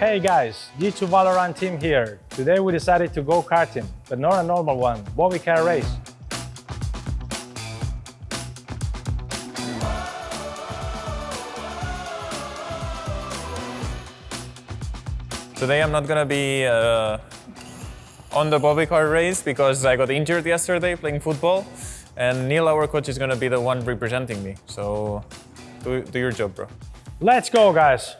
Hey guys, G2 Valorant team here. Today we decided to go karting, but not a normal one, Bobby car race. Today I'm not gonna be uh, on the Bobby car race because I got injured yesterday playing football and Neil, our coach, is gonna be the one representing me. So do, do your job, bro. Let's go guys!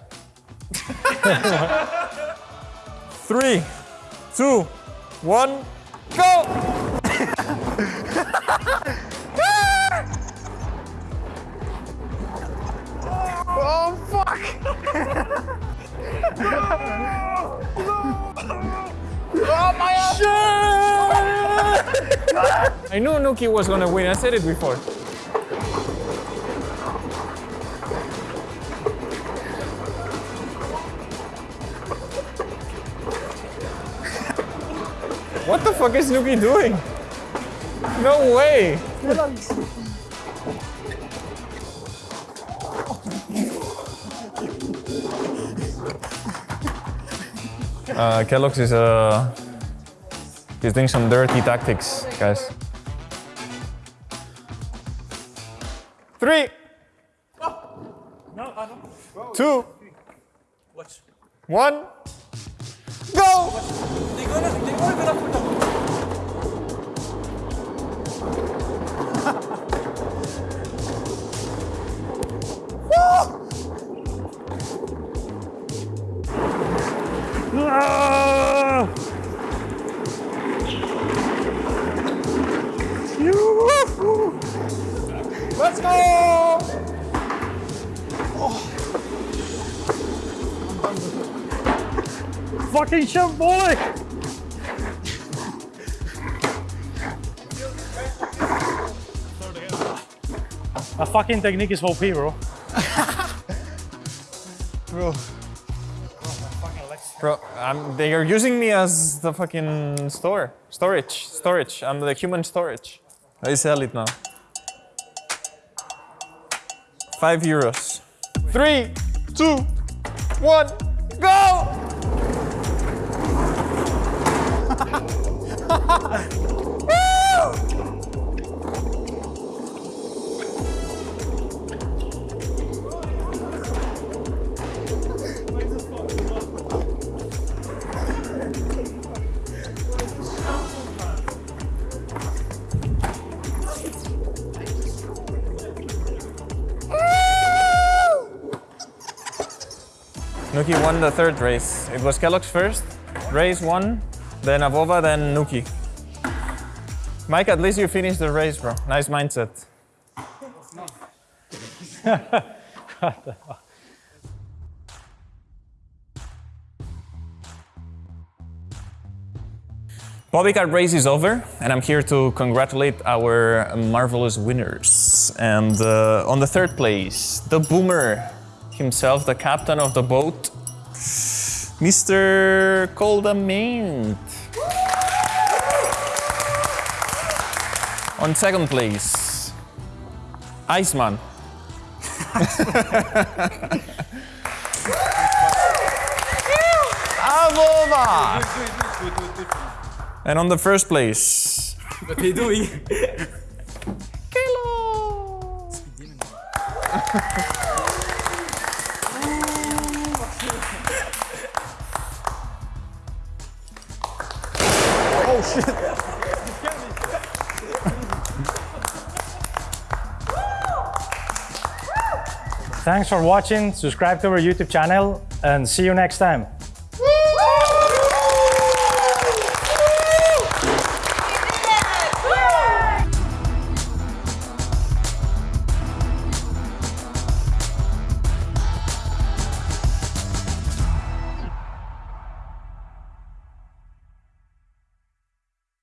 Three, two, one, go! Oh, fuck! oh, my I knew nukkye was gonna win, I said it before. What the fuck is nukkye doing? No way! Uh, Kellogg's is uh, he's doing some dirty tactics, guys. Three, two, one, go! Ah! Let's go! Fucking shit, boy! A fucking technique is OP, bro. Bro. Bro, um, they are using me as the fucking store. Storage. Storage. I'm the human storage. I sell it now. Five euros. Three, two, one, go! nukkye won the third race. It was Kellogg's first. Race one, then Avova, then nukkye. Mike, at least you finished the race, bro. Nice mindset. Bobby car race is over, and I'm here to congratulate our marvelous winners. And uh, on the third place, the Boomer himself, the captain of the boat, Mr. koldamenta. On second place, Iceman. Avova! And on the first place, What are you doing? Thanks for watching, subscribe to our YouTube channel, and see you next time.